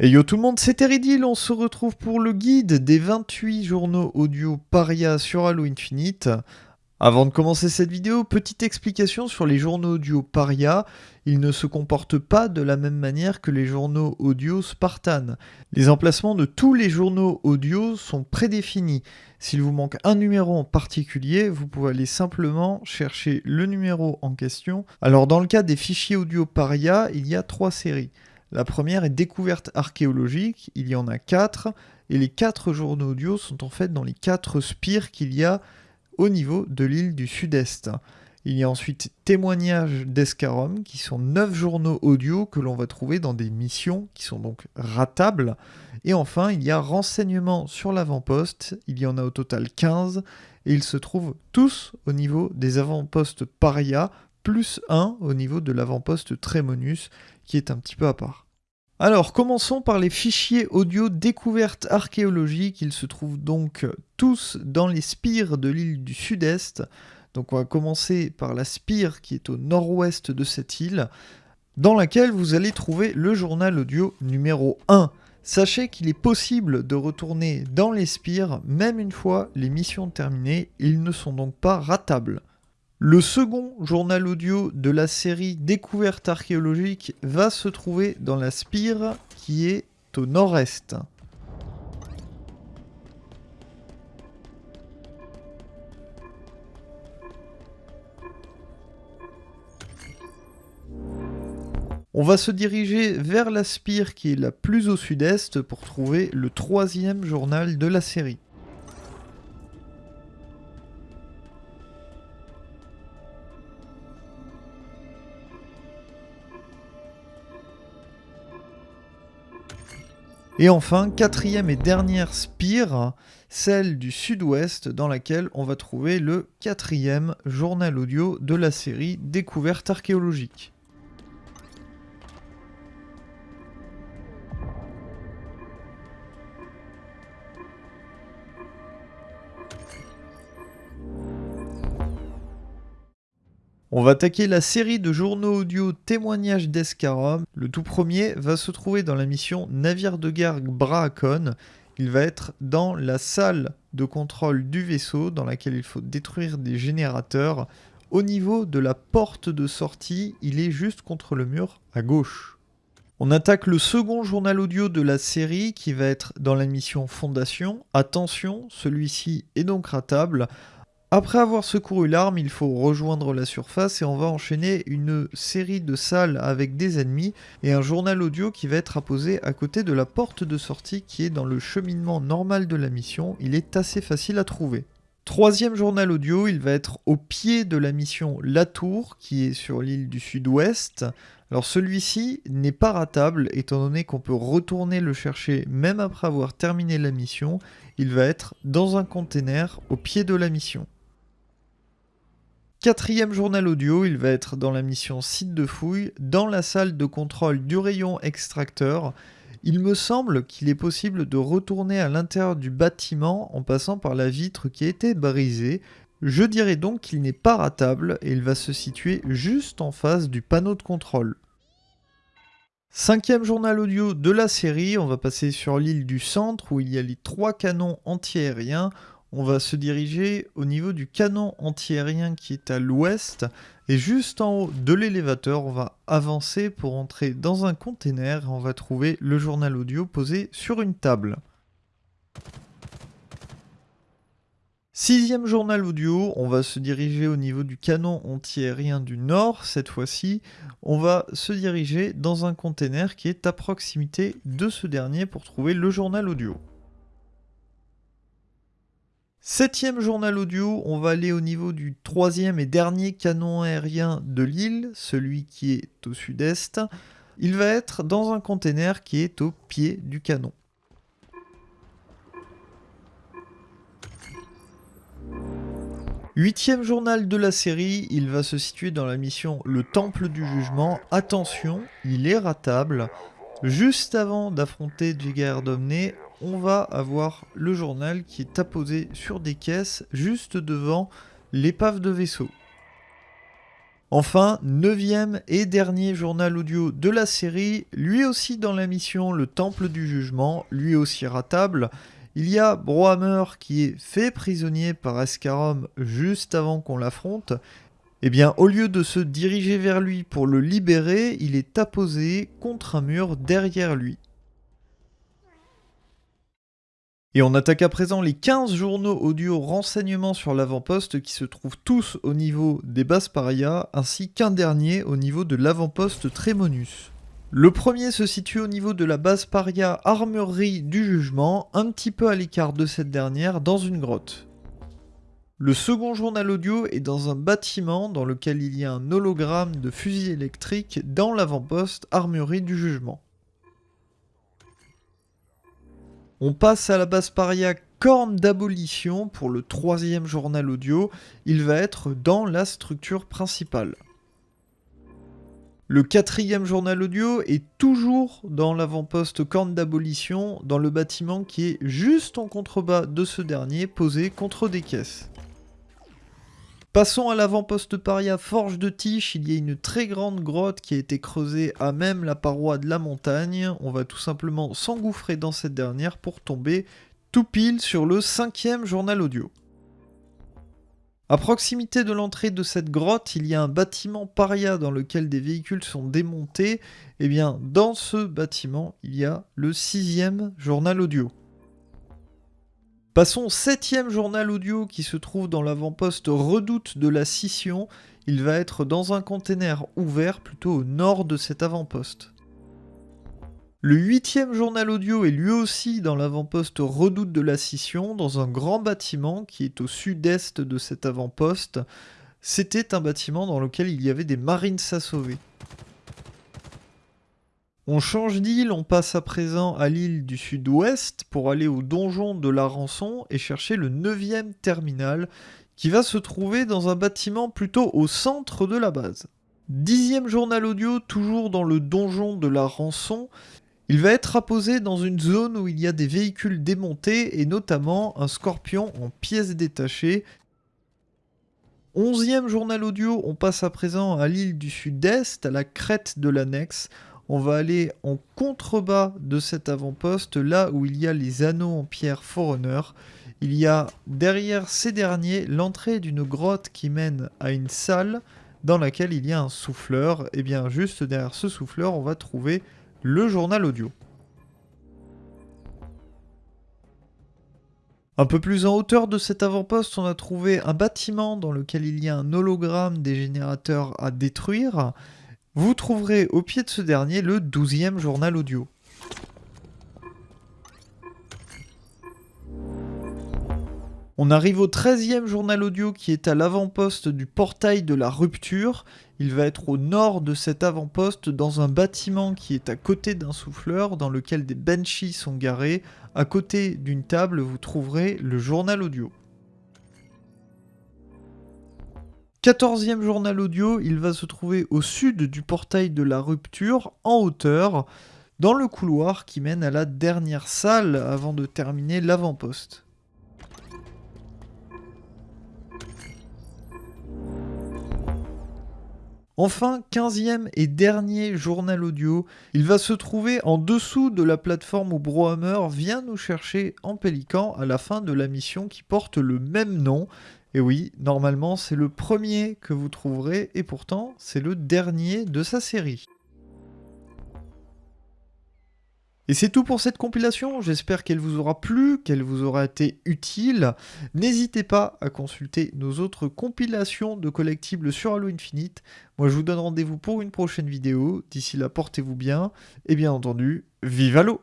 Et yo tout le monde, c'est Teridil, on se retrouve pour le guide des 28 journaux audio Paria sur Halo Infinite. Avant de commencer cette vidéo, petite explication sur les journaux audio Paria. Ils ne se comportent pas de la même manière que les journaux audio Spartan. Les emplacements de tous les journaux audio sont prédéfinis. S'il vous manque un numéro en particulier, vous pouvez aller simplement chercher le numéro en question. Alors dans le cas des fichiers audio Paria, il y a trois séries. La première est découverte archéologique, il y en a quatre, et les quatre journaux audio sont en fait dans les quatre spires qu'il y a au niveau de l'île du Sud-Est. Il y a ensuite témoignages d'Escarom, qui sont neuf journaux audio que l'on va trouver dans des missions qui sont donc ratables. Et enfin, il y a renseignements sur l'avant-poste, il y en a au total 15, et ils se trouvent tous au niveau des avant-postes Paria, plus 1 au niveau de l'avant-poste Tremonus, qui est un petit peu à part. Alors, commençons par les fichiers audio découvertes archéologiques. Ils se trouvent donc tous dans les spires de l'île du Sud-Est. Donc, on va commencer par la spire qui est au nord-ouest de cette île, dans laquelle vous allez trouver le journal audio numéro 1. Sachez qu'il est possible de retourner dans les spires même une fois les missions terminées, ils ne sont donc pas ratables. Le second journal audio de la série Découverte archéologique va se trouver dans la spire qui est au nord-est. On va se diriger vers la spire qui est la plus au sud-est pour trouver le troisième journal de la série. Et enfin, quatrième et dernière spire, celle du sud-ouest dans laquelle on va trouver le quatrième journal audio de la série Découverte archéologique. On va attaquer la série de journaux audio témoignages d'Escarom. Le tout premier va se trouver dans la mission Navire de guerre Braacon. Il va être dans la salle de contrôle du vaisseau dans laquelle il faut détruire des générateurs. Au niveau de la porte de sortie, il est juste contre le mur à gauche. On attaque le second journal audio de la série qui va être dans la mission Fondation. Attention, celui-ci est donc ratable. Après avoir secouru l'arme, il faut rejoindre la surface et on va enchaîner une série de salles avec des ennemis et un journal audio qui va être apposé à côté de la porte de sortie qui est dans le cheminement normal de la mission. Il est assez facile à trouver. Troisième journal audio, il va être au pied de la mission La Tour qui est sur l'île du sud-ouest. Alors celui-ci n'est pas ratable étant donné qu'on peut retourner le chercher même après avoir terminé la mission. Il va être dans un container au pied de la mission. Quatrième journal audio, il va être dans la mission site de fouille, dans la salle de contrôle du rayon extracteur. Il me semble qu'il est possible de retourner à l'intérieur du bâtiment en passant par la vitre qui a été brisée. Je dirais donc qu'il n'est pas ratable et il va se situer juste en face du panneau de contrôle. Cinquième journal audio de la série, on va passer sur l'île du centre où il y a les trois canons antiaériens on va se diriger au niveau du canon antiaérien qui est à l'ouest. Et juste en haut de l'élévateur, on va avancer pour entrer dans un container et on va trouver le journal audio posé sur une table. Sixième journal audio, on va se diriger au niveau du canon antiaérien du nord. Cette fois-ci, on va se diriger dans un container qui est à proximité de ce dernier pour trouver le journal audio. Septième journal audio, on va aller au niveau du troisième et dernier canon aérien de l'île, celui qui est au sud-est. Il va être dans un container qui est au pied du canon. Huitième journal de la série, il va se situer dans la mission Le Temple du Jugement. Attention, il est ratable. Juste avant d'affronter Jigar Domné, on va avoir le journal qui est apposé sur des caisses juste devant l'épave de vaisseau. Enfin, neuvième et dernier journal audio de la série, lui aussi dans la mission Le Temple du Jugement, lui aussi ratable. Il y a Brohammer qui est fait prisonnier par Escarom juste avant qu'on l'affronte. Eh bien, au lieu de se diriger vers lui pour le libérer, il est apposé contre un mur derrière lui. Et on attaque à présent les 15 journaux audio renseignements sur l'avant-poste qui se trouvent tous au niveau des bases paria, ainsi qu'un dernier au niveau de l'avant-poste Trémonus. Le premier se situe au niveau de la base paria Armurerie du Jugement, un petit peu à l'écart de cette dernière, dans une grotte. Le second journal audio est dans un bâtiment dans lequel il y a un hologramme de fusil électrique dans l'avant-poste Armurerie du Jugement. On passe à la base paria corne d'abolition pour le troisième journal audio. Il va être dans la structure principale. Le quatrième journal audio est toujours dans l'avant-poste corne d'abolition, dans le bâtiment qui est juste en contrebas de ce dernier, posé contre des caisses. Passons à l'avant-poste paria Forge de Tiche, il y a une très grande grotte qui a été creusée à même la paroi de la montagne. On va tout simplement s'engouffrer dans cette dernière pour tomber tout pile sur le cinquième journal audio. À proximité de l'entrée de cette grotte, il y a un bâtiment paria dans lequel des véhicules sont démontés. Eh bien, dans ce bâtiment, il y a le sixième journal audio. Passons au septième journal audio qui se trouve dans l'avant-poste Redoute de la Scission. Il va être dans un container ouvert plutôt au nord de cet avant-poste. Le huitième journal audio est lui aussi dans l'avant-poste Redoute de la Scission, dans un grand bâtiment qui est au sud-est de cet avant-poste. C'était un bâtiment dans lequel il y avait des marines à sauver. On change d'île, on passe à présent à l'île du sud-ouest pour aller au donjon de la rançon et chercher le 9 terminal qui va se trouver dans un bâtiment plutôt au centre de la base. Dixième journal audio, toujours dans le donjon de la rançon. Il va être apposé dans une zone où il y a des véhicules démontés et notamment un scorpion en pièces détachées. Onzième journal audio, on passe à présent à l'île du sud-est, à la crête de l'annexe on va aller en contrebas de cet avant-poste, là où il y a les anneaux en pierre Forerunner. Il y a derrière ces derniers l'entrée d'une grotte qui mène à une salle dans laquelle il y a un souffleur. Et bien juste derrière ce souffleur, on va trouver le journal audio. Un peu plus en hauteur de cet avant-poste, on a trouvé un bâtiment dans lequel il y a un hologramme des générateurs à détruire. Vous trouverez au pied de ce dernier le 12e journal audio. On arrive au 13e journal audio qui est à l'avant-poste du portail de la rupture. Il va être au nord de cet avant-poste dans un bâtiment qui est à côté d'un souffleur dans lequel des benchies sont garés. À côté d'une table, vous trouverez le journal audio. 14e journal audio, il va se trouver au sud du portail de la rupture, en hauteur, dans le couloir qui mène à la dernière salle avant de terminer l'avant-poste. Enfin, 15e et dernier journal audio, il va se trouver en dessous de la plateforme où Brohammer vient nous chercher en pélican à la fin de la mission qui porte le même nom, et oui, normalement c'est le premier que vous trouverez, et pourtant c'est le dernier de sa série. Et c'est tout pour cette compilation, j'espère qu'elle vous aura plu, qu'elle vous aura été utile. N'hésitez pas à consulter nos autres compilations de collectibles sur Halo Infinite. Moi je vous donne rendez-vous pour une prochaine vidéo, d'ici là portez-vous bien, et bien entendu, vive Halo